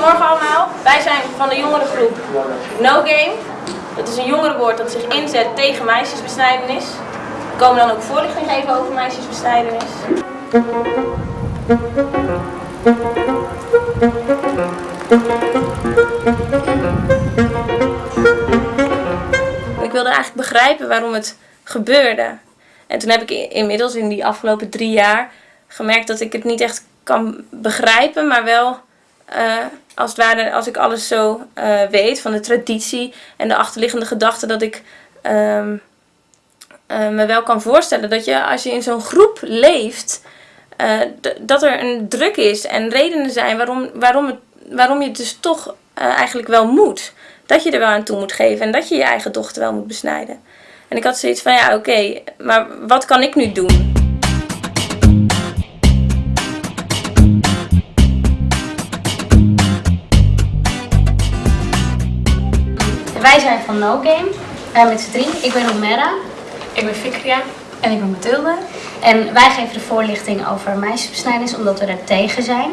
Goedemorgen allemaal, wij zijn van de jongerengroep No Game. Dat is een jongerenwoord dat zich inzet tegen meisjesbesnijdenis. We komen dan ook voorlichting geven over meisjesbesnijdenis. Ik wilde eigenlijk begrijpen waarom het gebeurde. En toen heb ik inmiddels in die afgelopen drie jaar gemerkt dat ik het niet echt kan begrijpen, maar wel uh, als, het ware, als ik alles zo uh, weet van de traditie en de achterliggende gedachte, dat ik um, uh, me wel kan voorstellen dat je als je in zo'n groep leeft, dat er een druk is en redenen zijn waarom, waarom, het, waarom je het dus toch eigenlijk wel moet. Dat je er wel aan toe moet geven en dat je je eigen dochter wel moet besnijden. En ik had zoiets van, ja oké, maar wat kan ik nu doen? Wij zijn van No Game, uh, met z'n drie. Ik ben Omera. Ik ben Fikria. En ik ben Mathilde. En wij geven de voorlichting over meisjesbesnijdenis omdat we er tegen zijn.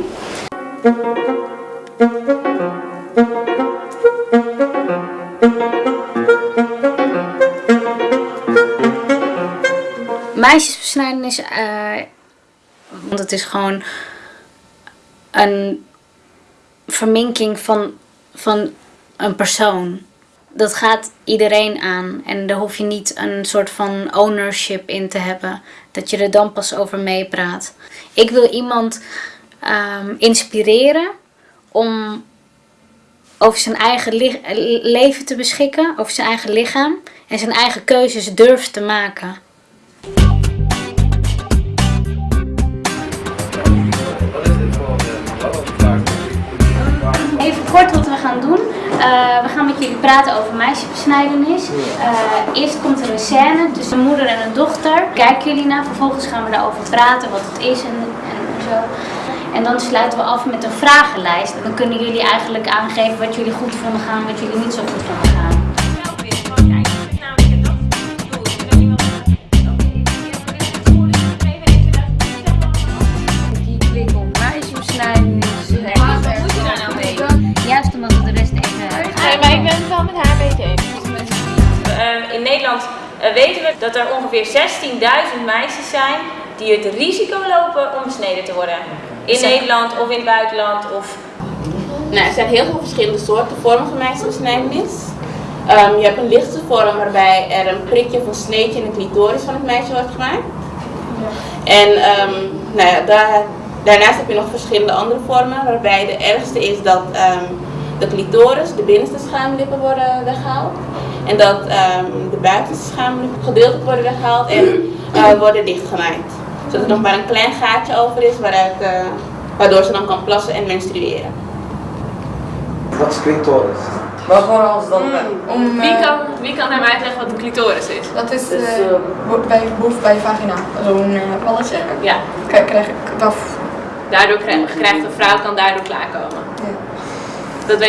Meisjesbesnijdenis, uh, want het is gewoon een verminking van, van een persoon dat gaat iedereen aan. En daar hoef je niet een soort van ownership in te hebben. Dat je er dan pas over meepraat. Ik wil iemand um, inspireren om over zijn eigen leven te beschikken. Over zijn eigen lichaam. En zijn eigen keuzes durft te maken. We gaan met jullie praten over meisjesbesnijdenis. Uh, eerst komt er een scène tussen een moeder en een dochter. Kijken jullie naar, vervolgens gaan we daarover praten, wat het is en, en zo. En dan sluiten we af met een vragenlijst. En dan kunnen jullie eigenlijk aangeven wat jullie goed vonden gaan en wat jullie niet zo goed vonden gaan. Nederland uh, weten we dat er ongeveer 16.000 meisjes zijn die het risico lopen om besneden te worden. In Nederland of in het buitenland. Of... Nou, er zijn heel veel verschillende soorten vormen van meisjesbesnijdenis. Um, je hebt een lichte vorm waarbij er een prikje of een sneetje in de clitoris van het meisje wordt gemaakt. En um, nou ja, daar, daarnaast heb je nog verschillende andere vormen waarbij de ergste is dat um, de clitoris, de binnenste schaamlippen worden weggehaald. En dat um, de buitenste schaamlippen gedeeltelijk worden weggehaald en uh, worden dichtgemaakt. Zodat er nog maar een klein gaatje over is waaruit, uh, waardoor ze dan kan plassen en menstrueren. Wat is clitoris? Gewoon als dan... Mm, om, wie, kan, wie kan hem uitleggen wat een clitoris is? Dat is uh, bij, boven bij je vagina. Zo'n uh, balletje. Ja. Kijk, krijg ik dat. Daardoor krijgt, krijgt een vrouw kan daardoor klaarkomen. Ja. Dat weet